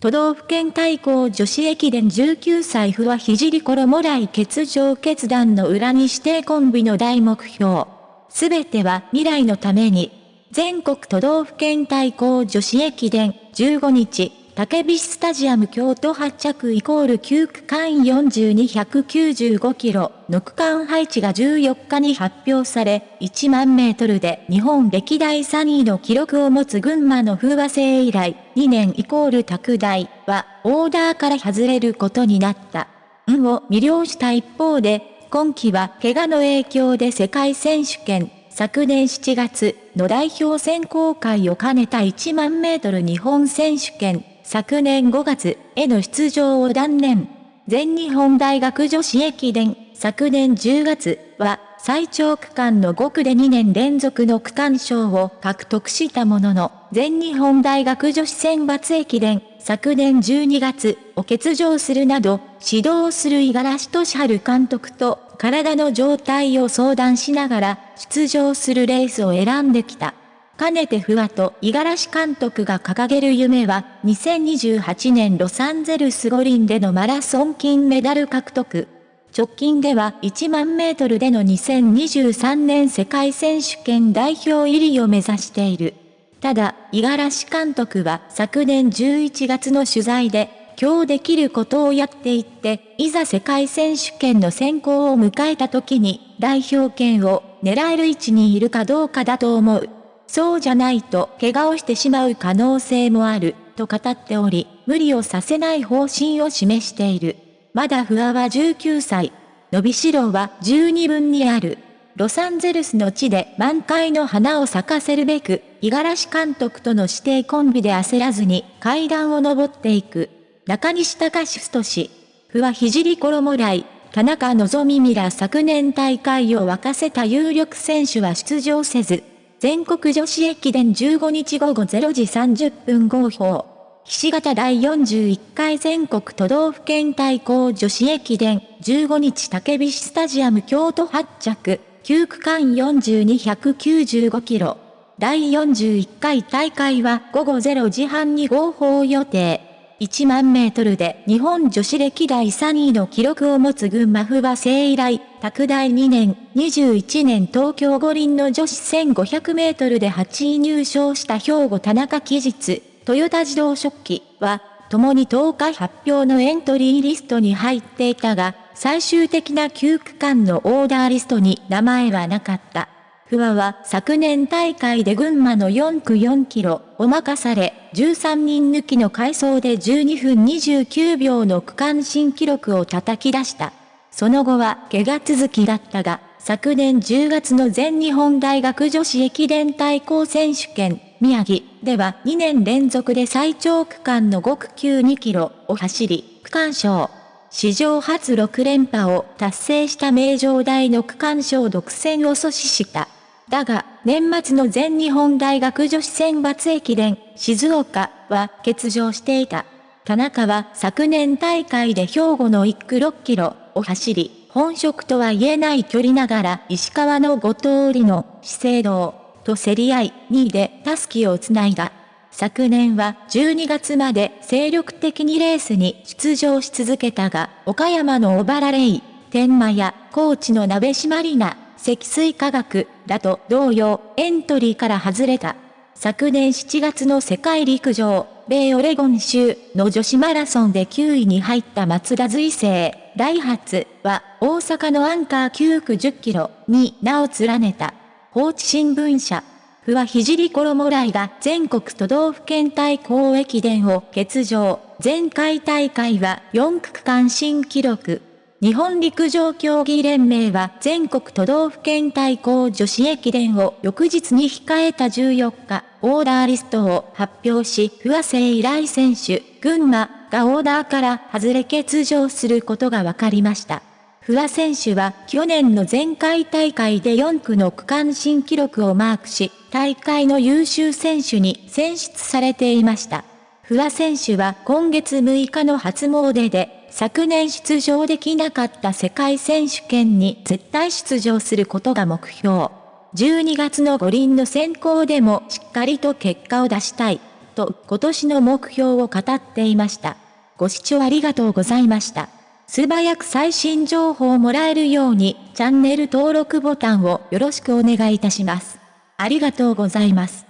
都道府県対抗女子駅伝19歳不は聖衣来欠場決断の裏に指定コンビの大目標。すべては未来のために。全国都道府県対抗女子駅伝15日、竹菱スタジアム京都発着イコール9区間42195キロの区間配置が14日に発表され、1万メートルで日本歴代3位の記録を持つ群馬の風和製以来、2年イコール拓大はオーダーから外れることになった。運を魅了した一方で、今季は怪我の影響で世界選手権、昨年7月の代表選考会を兼ねた1万メートル日本選手権昨年5月への出場を断念。全日本大学女子駅伝、昨年10月は最長区間の5区で2年連続の区間賞を獲得したものの、全日本大学女子選抜駅伝、昨年12月を欠場するなど、指導する五十嵐俊治監督と体の状態を相談しながら出場するレースを選んできた。かねてふわと五十嵐監督が掲げる夢は、2028年ロサンゼルス五輪でのマラソン金メダル獲得。直近では1万メートルでの2023年世界選手権代表入りを目指している。ただ、五十嵐監督は昨年11月の取材で、今日できることをやっていって、いざ世界選手権の選考を迎えた時に、代表権を狙える位置にいるかどうかだと思う。そうじゃないと怪我をしてしまう可能性もある、と語っており、無理をさせない方針を示している。まだ不破は19歳。伸びしろは十二分にある。ロサンゼルスの地で満開の花を咲かせるべく、五十嵐監督との指定コンビで焦らずに階段を登っていく。中西隆史氏。不破聖衣来、田中希実ミラ昨年大会を沸かせた有力選手は出場せず、全国女子駅伝15日午後0時30分号砲。菱形第41回全国都道府県対抗女子駅伝15日竹菱スタジアム京都発着9区間42195キロ。第41回大会は午後0時半に合法予定。1万メートルで日本女子歴代3位の記録を持つ群馬不破生以来、拓大2年、21年東京五輪の女子1500メートルで8位入賞した兵庫田中期日、トヨタ自動食器は、共に10日発表のエントリーリストに入っていたが、最終的な9区間のオーダーリストに名前はなかった。不破は昨年大会で群馬の4区4キロを任され、13人抜きの回走で12分29秒の区間新記録を叩き出した。その後は怪我続きだったが、昨年10月の全日本大学女子駅伝対抗選手権、宮城では2年連続で最長区間の5区9 2キロを走り、区間賞。史上初6連覇を達成した名城大の区間賞独占を阻止した。だが、年末の全日本大学女子選抜駅伝、静岡は欠場していた。田中は昨年大会で兵庫の1区6キロを走り、本職とは言えない距離ながら石川の5通りの資生堂と競り合い2位でタスキをつないだ。昨年は12月まで精力的にレースに出場し続けたが、岡山の小原レイ、天満や高知の鍋島里奈、積水化学らと同様エントリーから外れた。昨年7月の世界陸上、米オレゴン州の女子マラソンで9位に入った松田随成、ダイハツは大阪のアンカー9区10キロに名を連ねた。放置新聞社。不破聖衣来が全国都道府県対抗駅伝を欠場。前回大会は4区区間新記録。日本陸上競技連盟は全国都道府県対抗女子駅伝を翌日に控えた14日、オーダーリストを発表し、不破生以来選手、群馬がオーダーから外れ欠場することが分かりました。不破選手は去年の前回大会で4区の区間新記録をマークし、大会の優秀選手に選出されていました。不破選手は今月6日の初詣で昨年出場できなかった世界選手権に絶対出場することが目標。12月の五輪の選考でもしっかりと結果を出したい、と今年の目標を語っていました。ご視聴ありがとうございました。素早く最新情報をもらえるようにチャンネル登録ボタンをよろしくお願いいたします。ありがとうございます。